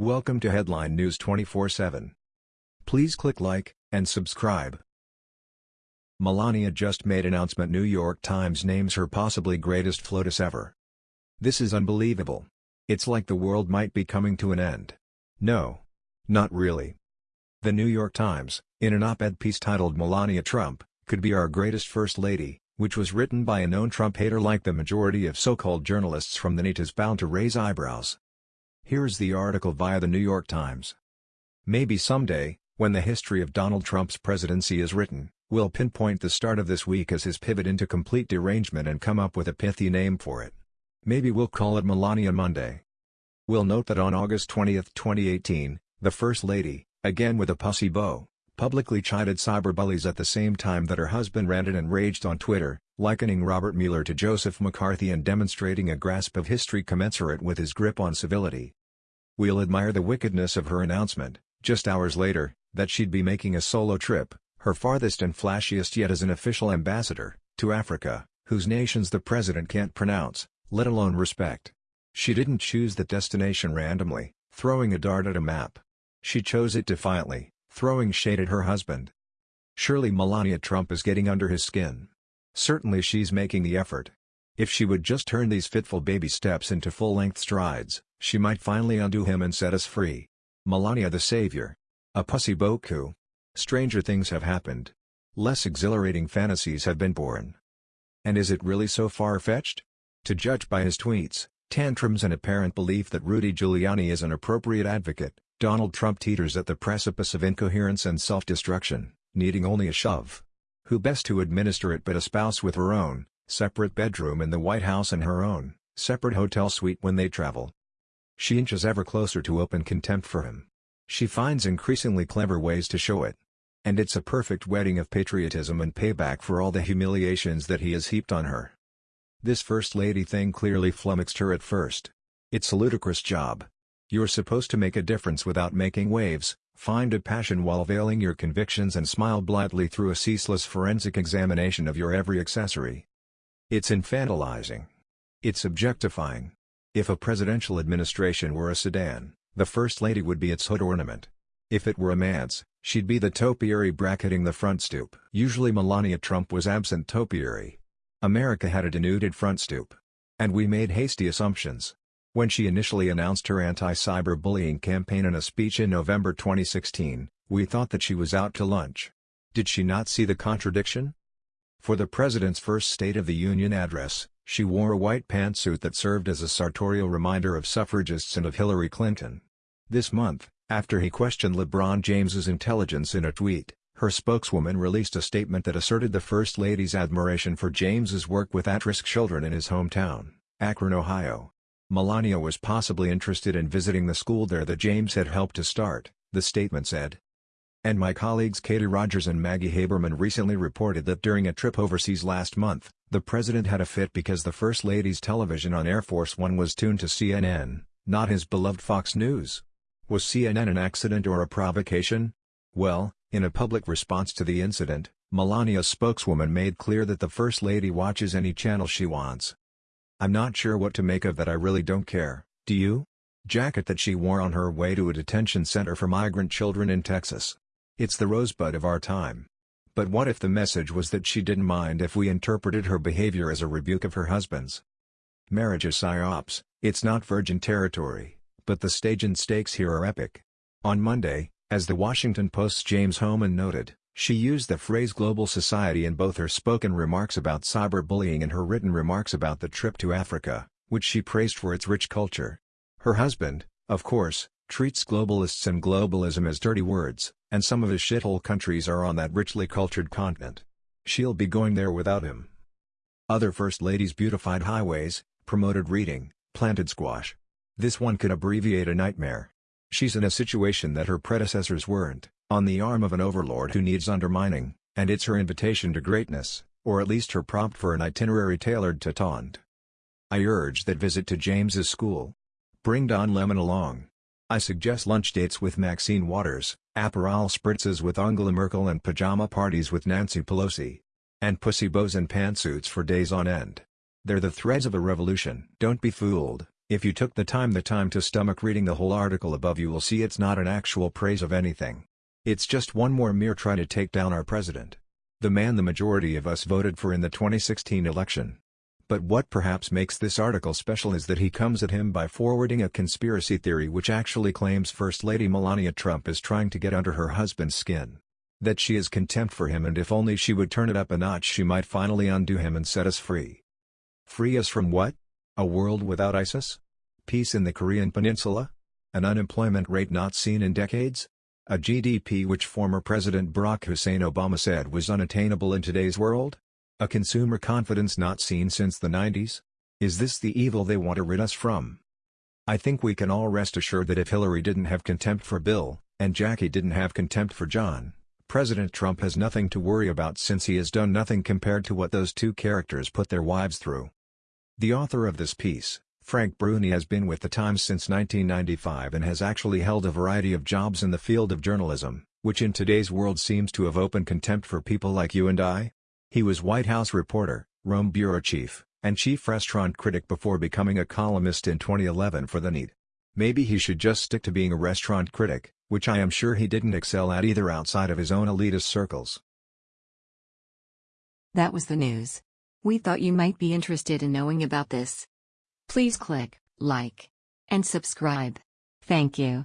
Welcome to Headline News 24/7. Please click like and subscribe. Melania just made announcement New York Times names her possibly greatest FLOTUS ever. This is unbelievable. It's like the world might be coming to an end. No. Not really. The New York Times, in an op-ed piece titled Melania Trump, could be our greatest First Lady, which was written by a known Trump hater like the majority of so-called journalists from the NET is bound to raise eyebrows. Here's the article via the New York Times. Maybe someday, when the history of Donald Trump's presidency is written, we'll pinpoint the start of this week as his pivot into complete derangement and come up with a pithy name for it. Maybe we'll call it Melania Monday. We'll note that on August 20, 2018, the First Lady, again with a pussy bow, publicly chided cyberbullies at the same time that her husband ranted and raged on Twitter, likening Robert Mueller to Joseph McCarthy and demonstrating a grasp of history commensurate with his grip on civility. We'll admire the wickedness of her announcement, just hours later, that she'd be making a solo trip, her farthest and flashiest yet as an official ambassador, to Africa, whose nations the president can't pronounce, let alone respect. She didn't choose that destination randomly, throwing a dart at a map. She chose it defiantly, throwing shade at her husband. Surely Melania Trump is getting under his skin. Certainly she's making the effort. If she would just turn these fitful baby steps into full-length strides, she might finally undo him and set us free. Melania the savior. A pussy bow coup. Stranger things have happened. Less exhilarating fantasies have been born. And is it really so far-fetched? To judge by his tweets, tantrums and apparent belief that Rudy Giuliani is an appropriate advocate, Donald Trump teeters at the precipice of incoherence and self-destruction, needing only a shove. Who best to administer it but a spouse with her own, separate bedroom in the White House and her own, separate hotel suite when they travel. She inches ever closer to open contempt for him. She finds increasingly clever ways to show it. And it's a perfect wedding of patriotism and payback for all the humiliations that he has heaped on her. This First Lady thing clearly flummoxed her at first. It's a ludicrous job. You're supposed to make a difference without making waves, find a passion while veiling your convictions and smile blithely through a ceaseless forensic examination of your every accessory. It's infantilizing. It's objectifying. If a presidential administration were a sedan, the First Lady would be its hood ornament. If it were a man's, she'd be the topiary bracketing the front stoop. Usually Melania Trump was absent topiary. America had a denuded front stoop. And we made hasty assumptions. When she initially announced her anti-cyberbullying campaign in a speech in November 2016, we thought that she was out to lunch. Did she not see the contradiction? For the president's first State of the Union address, she wore a white pantsuit that served as a sartorial reminder of suffragists and of Hillary Clinton. This month, after he questioned LeBron James's intelligence in a tweet, her spokeswoman released a statement that asserted the First Lady's admiration for James's work with at-risk children in his hometown, Akron, Ohio. Melania was possibly interested in visiting the school there that James had helped to start, the statement said. And my colleagues Katie Rogers and Maggie Haberman recently reported that during a trip overseas last month, the president had a fit because the First Lady's television on Air Force One was tuned to CNN, not his beloved Fox News. Was CNN an accident or a provocation? Well, in a public response to the incident, Melania's spokeswoman made clear that the First Lady watches any channel she wants. I'm not sure what to make of that I really don't care, do you? Jacket that she wore on her way to a detention center for migrant children in Texas. It's the rosebud of our time. But what if the message was that she didn't mind if we interpreted her behavior as a rebuke of her husband's? Marriage is psyops, it's not virgin territory but the stage and stakes here are epic. On Monday, as the Washington Post's James Hohmann noted, she used the phrase global society in both her spoken remarks about cyberbullying and her written remarks about the trip to Africa, which she praised for its rich culture. Her husband, of course, treats globalists and globalism as dirty words, and some of his shithole countries are on that richly cultured continent. She'll be going there without him. Other First Ladies beautified highways, promoted reading, planted squash, this one could abbreviate a nightmare. She's in a situation that her predecessors weren't, on the arm of an overlord who needs undermining, and it's her invitation to greatness, or at least her prompt for an itinerary tailored to taunt. I urge that visit to James's school. Bring Don Lemon along. I suggest lunch dates with Maxine Waters, Aperol spritzes with Angela Merkel and pajama parties with Nancy Pelosi. And pussy bows and pantsuits for days on end. They're the threads of a revolution. Don't be fooled. If you took the time the time to stomach reading the whole article above you will see it's not an actual praise of anything. It's just one more mere try to take down our president. The man the majority of us voted for in the 2016 election. But what perhaps makes this article special is that he comes at him by forwarding a conspiracy theory which actually claims First Lady Melania Trump is trying to get under her husband's skin. That she has contempt for him and if only she would turn it up a notch she might finally undo him and set us free. Free us from what? A world without ISIS? Peace in the Korean Peninsula? An unemployment rate not seen in decades? A GDP which former President Barack Hussein Obama said was unattainable in today's world? A consumer confidence not seen since the 90s? Is this the evil they want to rid us from? I think we can all rest assured that if Hillary didn't have contempt for Bill, and Jackie didn't have contempt for John, President Trump has nothing to worry about since he has done nothing compared to what those two characters put their wives through. The author of this piece, Frank Bruni has been with the Times since 1995 and has actually held a variety of jobs in the field of journalism, which in today's world seems to have open contempt for people like you and I, he was White House reporter, Rome bureau chief, and chief restaurant critic before becoming a columnist in 2011 for The Need. Maybe he should just stick to being a restaurant critic, which I am sure he didn't excel at either outside of his own elitist circles. That was the news. We thought you might be interested in knowing about this. Please click like and subscribe. Thank you.